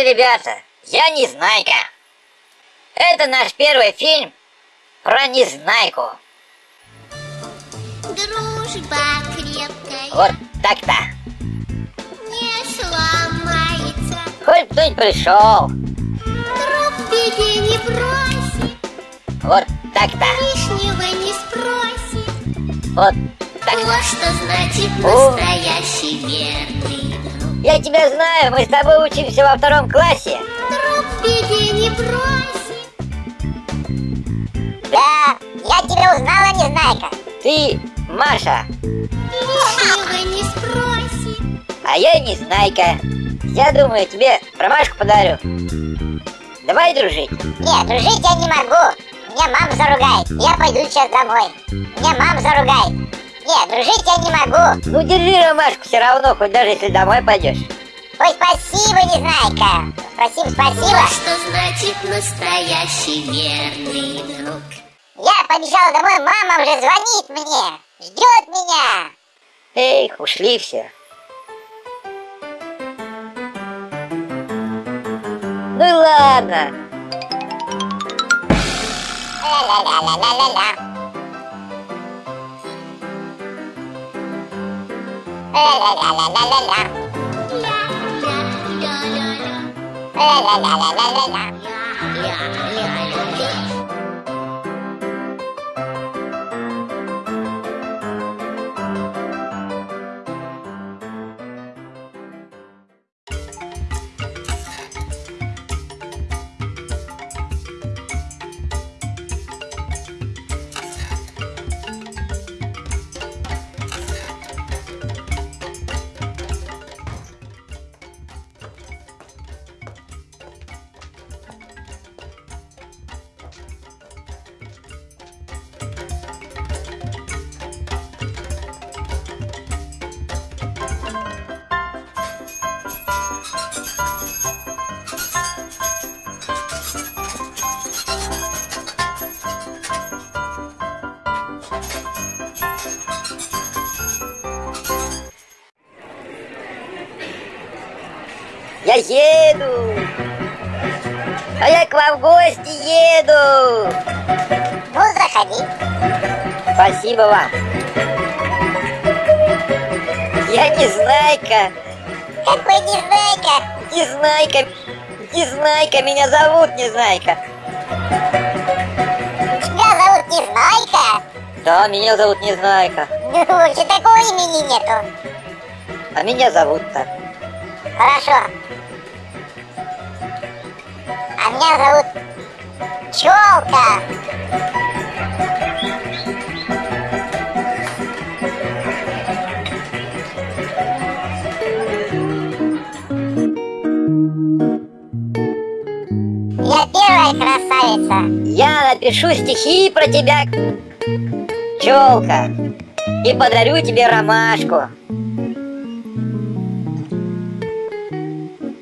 Здравствуйте, ребята! Я Незнайка. Это наш первый фильм про Незнайку. Дружба крепкая Вот так-то. не сломается Хоть кто-нибудь пришел. Друг беде не бросит Вот так-то. Лишнего не спросит Вот так Вот что значит настоящий верный Я тебя знаю, мы с тобой учимся во втором классе. Друг беде не бросит Да, я тебя узнала, Незнайка. Ты Маша, Лишнего не спросит а я Незнайка. Я думаю, тебе ромашку подарю. Давай дружить. Нет, дружить я не могу. Меня мама заругает. Я пойду сейчас домой. Меня мама заругает. Нет, дружить я не могу. Ну держи ромашку все равно, хоть даже если домой пойдешь. Ой, спасибо, Незнайка. Спасибо, спасибо. Вот что значит настоящий верный друг Я побежала домой, мама уже звонит мне. Ждет меня. Эх, ушли все. Ну и ладно. Ла-ла-ла-ла-ла-ла-ла. Ла-ла-ла-ла-ла-ла-ла. Ля-ля-ля-ля-ля Ла-ла-ла-ла-ла-ла. Ля-ля-ля-ля-ля Я еду. А я к вам в гости еду. Ну, заходи. Спасибо вам. Я Незнайка. Какой Незнайка? Незнайка. Незнайка. Меня зовут Незнайка. Тебя зовут Незнайка? Да, меня зовут Незнайка. Ну, что такого имени нету. А меня зовут так. Хорошо. А меня зовут Челка. Я первая красавица. Я напишу стихи про тебя, челка, и подарю тебе ромашку.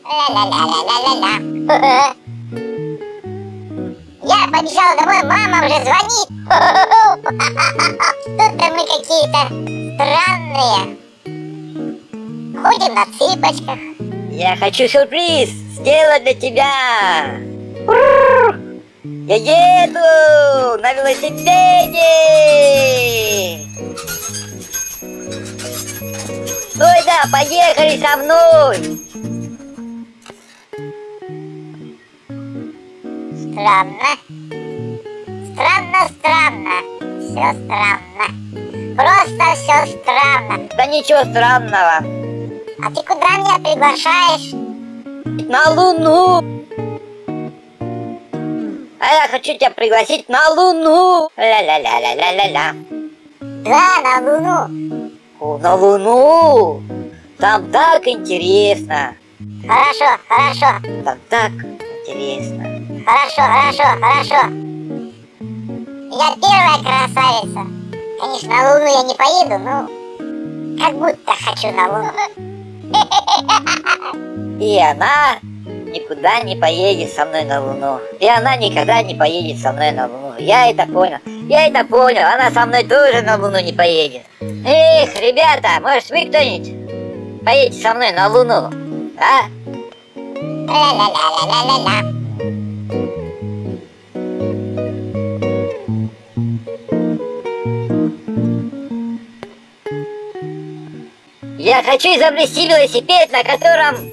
Ла-ла-ла-ла-ла-ла. Я побежала домой, мама уже звонит. Тут-то мы какие-то странные. Ходим на цыпочках. Я хочу сюрприз сделать для тебя. Я еду на велосипеде. Ой, да, поехали со мной. Странно. Странно, странно. Все странно. Просто все странно. Да ничего странного. А ты куда меня приглашаешь? На Луну. А я хочу тебя пригласить на Луну. Ля-ля-ля-ля-ля-ля-ля. Да, на Луну. О, на Луну. Там так интересно. Хорошо, хорошо. Там так интересно. Хорошо, хорошо, хорошо. Я первая красавица. Конечно, на Луну я не поеду, но как будто хочу на Луну. И она никуда не поедет со мной на Луну. И она никогда не поедет со мной на Луну. Я это понял. Я это понял. Она со мной тоже на Луну не поедет. Эх, ребята, может вы кто-нибудь поедете со мной на Луну? А? Ля-ля-ля-ля-ля-ля-ля. Хочу изобрести велосипед, на котором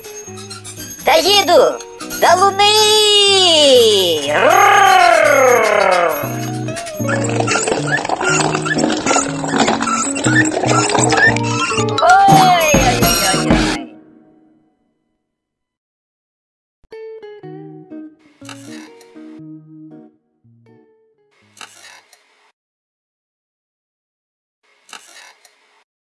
доеду до Луны!